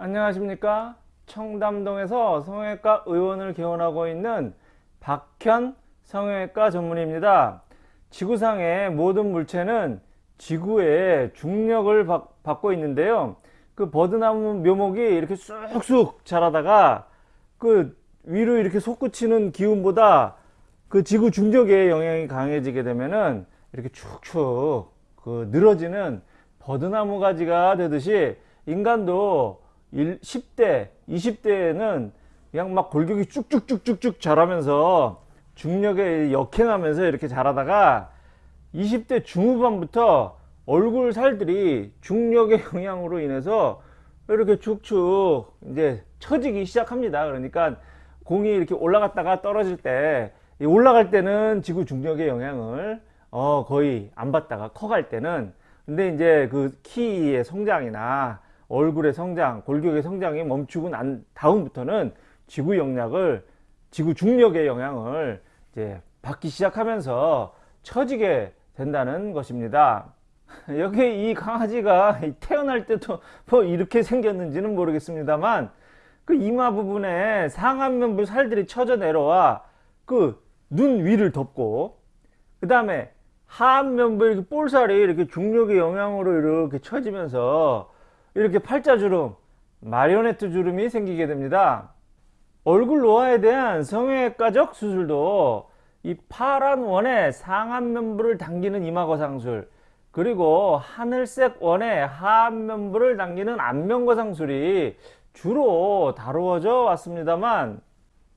안녕하십니까? 청담동에서 성형외과 의원을 개원하고 있는 박현 성형외과 전문의입니다. 지구상의 모든 물체는 지구의 중력을 받, 받고 있는데요. 그 버드나무 묘목이 이렇게 쑥쑥 자라다가 그 위로 이렇게 솟구치는 기운보다 그 지구 중력의 영향이 강해지게 되면은 이렇게 축축 그 늘어지는 버드나무 가지가 되듯이 인간도 10대, 20대에는 그냥 막 골격이 쭉쭉쭉쭉쭉 자라면서 중력에 역행하면서 이렇게 자라다가 20대 중후반부터 얼굴 살들이 중력의 영향으로 인해서 이렇게 축축 이제 처지기 시작합니다. 그러니까 공이 이렇게 올라갔다가 떨어질 때 올라갈 때는 지구 중력의 영향을 어 거의 안 받다가 커갈 때는 근데 이제 그 키의 성장이나 얼굴의 성장, 골격의 성장이 멈추고 난 다음부터는 지구 영향을 지구 중력의 영향을 이제 받기 시작하면서 처지게 된다는 것입니다. 여기 이 강아지가 태어날 때도 뭐 이렇게 생겼는지는 모르겠습니다만 그 이마 부분에 상안면부 살들이 쳐져 내려와 그 눈 위를 덮고 그 다음에 하안면부 이렇게 볼살이 이렇게 중력의 영향으로 이렇게 쳐지면서 이렇게 팔자주름, 마리오네트 주름이 생기게 됩니다. 얼굴 노화에 대한 성형외과적 수술도 이 파란 원의 상안면부를 당기는 이마거상술 그리고 하늘색 원의 하안면부를 당기는 안면거상술이 주로 다루어져 왔습니다만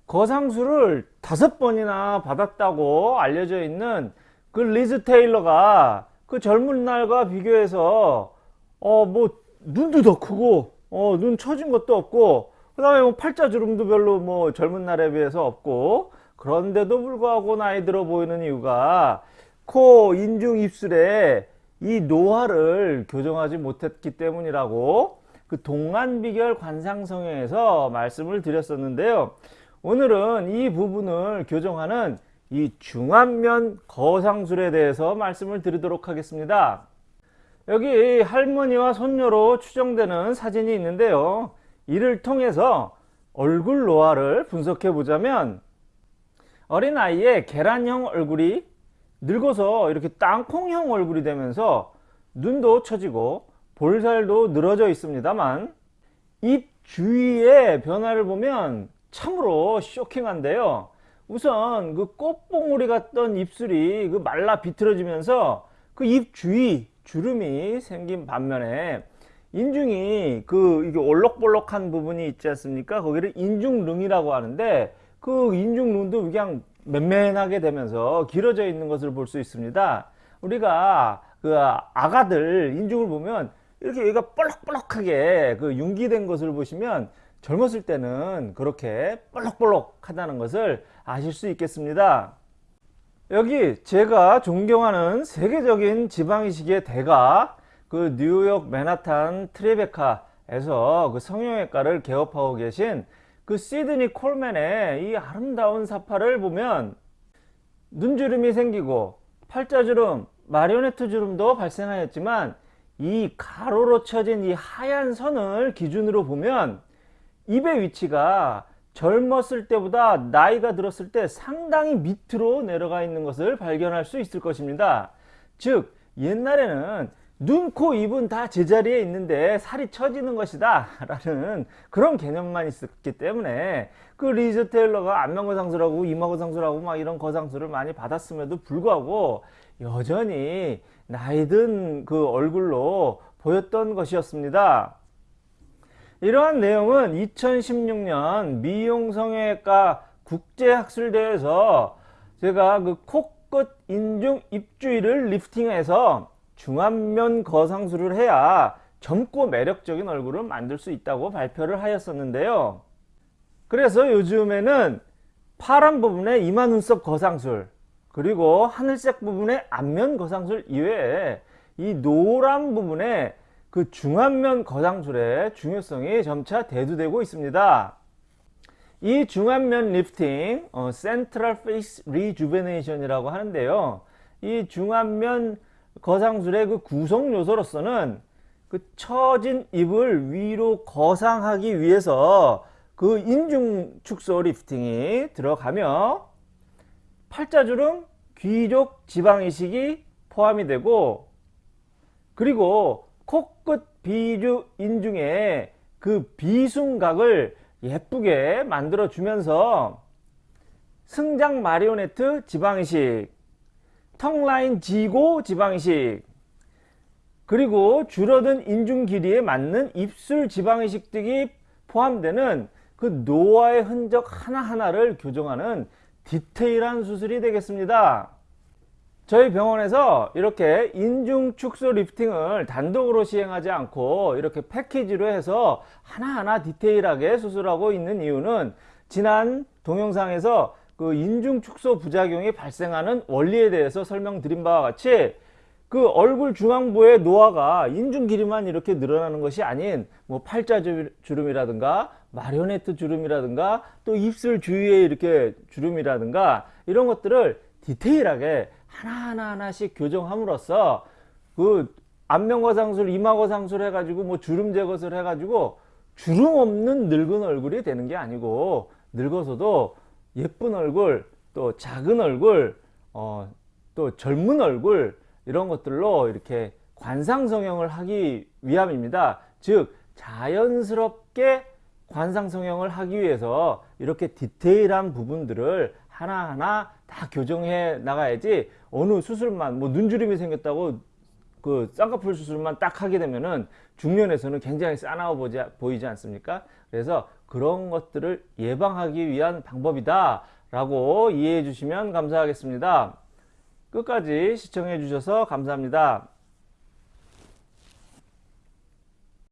거상술을 다섯 번이나 받았다고 알려져 있는 그 리즈 테일러가 그 젊은 날과 비교해서 어 뭐 눈도 더 크고 어, 눈 처진 것도 없고 그 다음에 뭐 팔자 주름도 별로 뭐 젊은 날에 비해서 없고 그런데도 불구하고 나이 들어 보이는 이유가 코, 인중, 입술에 이 노화를 교정하지 못했기 때문이라고 그 동안비결 관상성형에서 말씀을 드렸었는데요. 오늘은 이 부분을 교정하는 이 중안면 거상술에 대해서 말씀을 드리도록 하겠습니다 여기 할머니와 손녀로 추정되는 사진이 있는데요. 이를 통해서 얼굴 노화를 분석해 보자면 어린아이의 계란형 얼굴이 늙어서 이렇게 땅콩형 얼굴이 되면서 눈도 처지고 볼살도 늘어져 있습니다만 입 주위의 변화를 보면 참으로 쇼킹한데요. 우선 그 꽃봉오리 같던 입술이 그 말라 비틀어지면서 그 입 주위 주름이 생긴 반면에 인중이 그 이게 올록볼록한 부분이 있지 않습니까? 거기를 인중릉이라고 하는데 그 인중릉도 그냥 맨맨하게 되면서 길어져 있는 것을 볼 수 있습니다. 우리가 그 아가들 인중을 보면 이렇게 여기가 볼록볼록하게 그 융기된 것을 보시면 젊었을 때는 그렇게 볼록볼록 하다는 것을 아실 수 있겠습니다. 여기 제가 존경하는 세계적인 지방이식의 대가 그 뉴욕 맨하탄 트리베카에서 그 성형외과를 개업하고 계신 그 시드니 콜맨의 이 아름다운 사파를 보면 눈주름이 생기고 팔자주름, 마리오네트 주름도 발생하였지만 이 가로로 쳐진 이 하얀 선을 기준으로 보면 입의 위치가 젊었을 때보다 나이가 들었을 때 상당히 밑으로 내려가 있는 것을 발견할 수 있을 것입니다. 즉 옛날에는 눈, 코, 입은 다 제자리에 있는데 살이 처지는 것이다 라는 그런 개념만 있었기 때문에 그 리즈 테일러가 안면거상술하고 이마거상술하고 막 이런 거상술을 많이 받았음에도 불구하고 여전히 나이든 그 얼굴로 보였던 것이었습니다. 이러한 내용은 2016년 미용성형외과 국제학술대회에서 제가 그 코끝 인중 입주위를 리프팅해서 중안면 거상술을 해야 젊고 매력적인 얼굴을 만들 수 있다고 발표를 하였었는데요. 그래서 요즘에는 파란 부분의 이마 눈썹 거상술 그리고 하늘색 부분의 안면 거상술 이외에 이 노란 부분에 그 중안면 거상술의 중요성이 점차 대두되고 있습니다. 이 중안면 리프팅, 어, central face rejuvenation이라고 하는데요. 이 중안면 거상술의 그 구성 요소로서는 그 처진 입을 위로 거상하기 위해서 그 인중 축소 리프팅이 들어가며 팔자주름 귀족 지방 이식이 포함이 되고 그리고 비주 인 중에 그 비순각을 예쁘게 만들어 주면서 승장 마리오네트 지방이식 턱라인 지고 지방이식 그리고 줄어든 인중 길이에 맞는 입술 지방이식 등이 포함되는 그 노화의 흔적 하나하나를 교정하는 디테일한 수술이 되겠습니다. 저희 병원에서 이렇게 인중 축소 리프팅을 단독으로 시행하지 않고 이렇게 패키지로 해서 하나하나 디테일하게 수술하고 있는 이유는 지난 동영상에서 그 인중 축소 부작용이 발생하는 원리에 대해서 설명드린 바와 같이 그 얼굴 중앙부의 노화가 인중 길이만 이렇게 늘어나는 것이 아닌 뭐 팔자 주름이라든가 마리오네트 주름이라든가 또 입술 주위에 이렇게 주름이라든가 이런 것들을 디테일하게 하나하나 하나씩 교정함으로써 그 안면거상술, 이마거상술 해가지고 뭐 주름 제거술 해가지고 주름 없는 늙은 얼굴이 되는 게 아니고 늙어서도 예쁜 얼굴, 또 작은 얼굴, 어, 또 젊은 얼굴 이런 것들로 이렇게 관상 성형을 하기 위함입니다. 즉 자연스럽게 관상 성형을 하기 위해서 이렇게 디테일한 부분들을 하나하나 다 교정해 나가야지 어느 수술만 뭐 눈주름이 생겼다고 그 쌍꺼풀 수술만 딱 하게 되면은 중년에서는 굉장히 싸나워 보지, 보이지 않습니까? 그래서 그런 것들을 예방하기 위한 방법이다 라고 이해해 주시면 감사하겠습니다. 끝까지 시청해 주셔서 감사합니다.